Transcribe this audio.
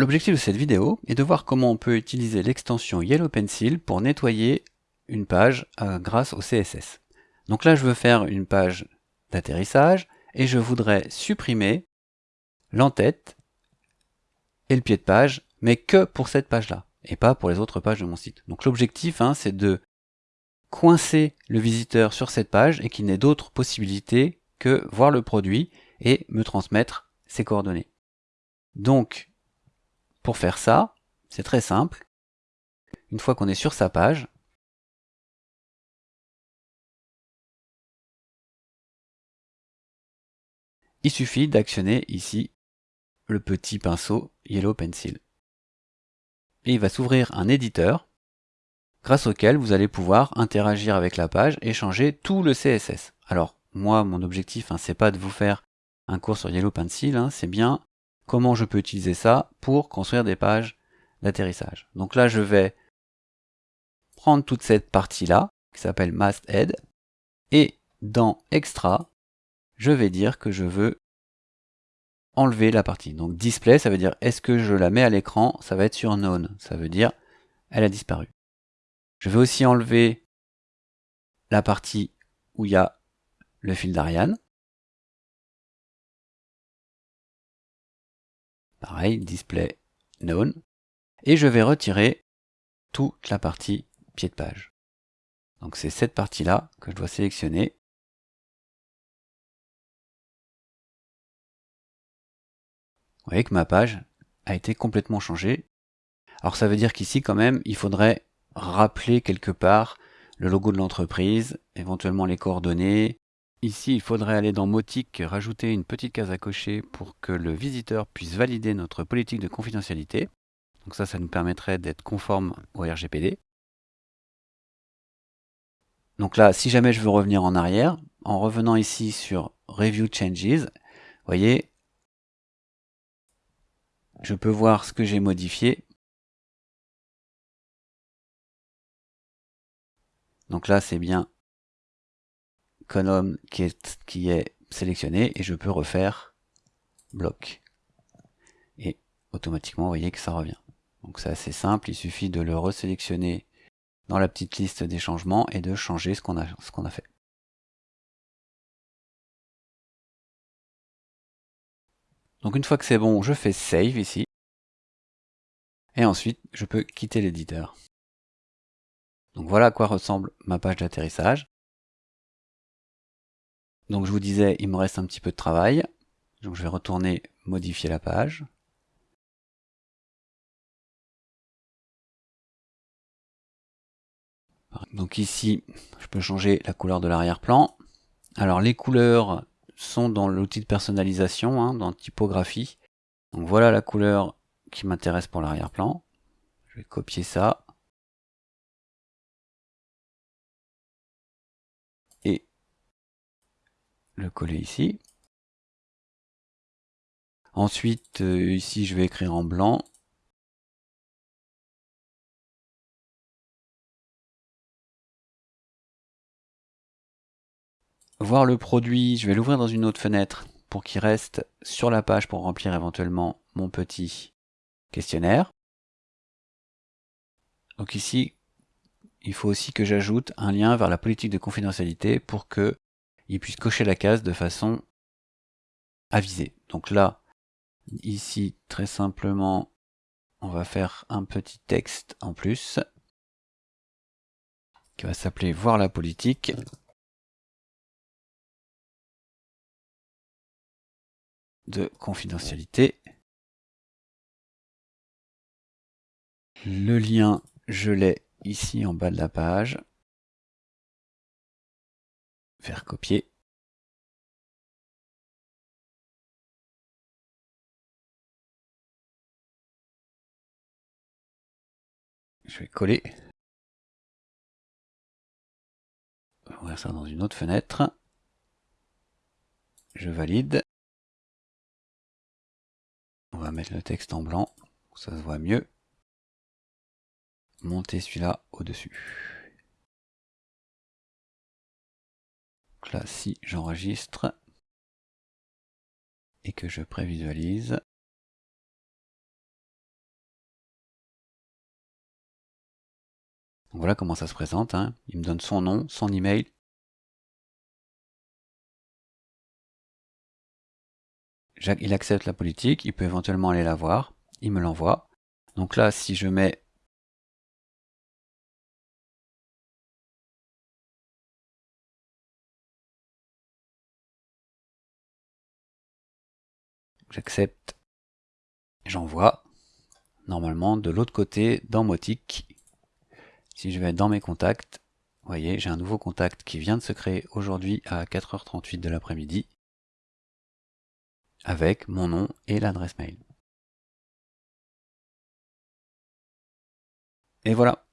L'objectif de cette vidéo est de voir comment on peut utiliser l'extension Yellow Pencil pour nettoyer une page euh, grâce au CSS. Donc là, je veux faire une page d'atterrissage et je voudrais supprimer l'entête et le pied de page, mais que pour cette page-là et pas pour les autres pages de mon site. Donc l'objectif, hein, c'est de coincer le visiteur sur cette page et qu'il n'ait d'autres possibilités que voir le produit et me transmettre ses coordonnées. Donc, pour faire ça, c'est très simple. Une fois qu'on est sur sa page, il suffit d'actionner ici le petit pinceau Yellow Pencil. Et il va s'ouvrir un éditeur grâce auquel vous allez pouvoir interagir avec la page et changer tout le CSS. Alors, moi, mon objectif, hein, c'est pas de vous faire un cours sur Yellow Pencil, hein, c'est bien comment je peux utiliser ça pour construire des pages d'atterrissage. Donc là, je vais prendre toute cette partie-là, qui s'appelle Masthead, et dans Extra, je vais dire que je veux enlever la partie. Donc display, ça veut dire est-ce que je la mets à l'écran Ça va être sur none, ça veut dire elle a disparu. Je vais aussi enlever la partie où il y a le fil d'Ariane. Pareil, display known. Et je vais retirer toute la partie pied de page. Donc c'est cette partie-là que je dois sélectionner. Vous voyez que ma page a été complètement changée. Alors ça veut dire qu'ici quand même, il faudrait rappeler quelque part le logo de l'entreprise, éventuellement les coordonnées, Ici, il faudrait aller dans Motic, rajouter une petite case à cocher pour que le visiteur puisse valider notre politique de confidentialité. Donc ça, ça nous permettrait d'être conforme au RGPD. Donc là, si jamais je veux revenir en arrière, en revenant ici sur Review Changes, vous voyez, je peux voir ce que j'ai modifié. Donc là, c'est bien qui est, qui est sélectionné et je peux refaire bloc. Et automatiquement, vous voyez que ça revient. Donc c'est assez simple, il suffit de le resélectionner dans la petite liste des changements et de changer ce qu'on a, ce qu'on a fait. Donc une fois que c'est bon, je fais Save ici. Et ensuite, je peux quitter l'éditeur. Donc voilà à quoi ressemble ma page d'atterrissage. Donc je vous disais, il me reste un petit peu de travail. Donc je vais retourner modifier la page. Donc ici, je peux changer la couleur de l'arrière-plan. Alors les couleurs sont dans l'outil de personnalisation, hein, dans typographie. Donc voilà la couleur qui m'intéresse pour l'arrière-plan. Je vais copier ça. Le coller ici. Ensuite, euh, ici, je vais écrire en blanc. Voir le produit, je vais l'ouvrir dans une autre fenêtre pour qu'il reste sur la page pour remplir éventuellement mon petit questionnaire. Donc ici, il faut aussi que j'ajoute un lien vers la politique de confidentialité pour que il puisse cocher la case de façon avisée. Donc là, ici, très simplement, on va faire un petit texte en plus qui va s'appeler voir la politique. de confidentialité. Le lien, je l'ai ici en bas de la page faire copier. Je vais coller. Ouvrir ça dans une autre fenêtre. Je valide. On va mettre le texte en blanc, ça se voit mieux. Monter celui-là au-dessus. Donc là, si j'enregistre et que je prévisualise, voilà comment ça se présente. Hein. Il me donne son nom, son email. Il accepte la politique, il peut éventuellement aller la voir, il me l'envoie. Donc là, si je mets j'accepte, j'envoie. Normalement, de l'autre côté, dans Motic, si je vais dans mes contacts, vous voyez, j'ai un nouveau contact qui vient de se créer aujourd'hui à 4h38 de l'après-midi avec mon nom et l'adresse mail. Et voilà,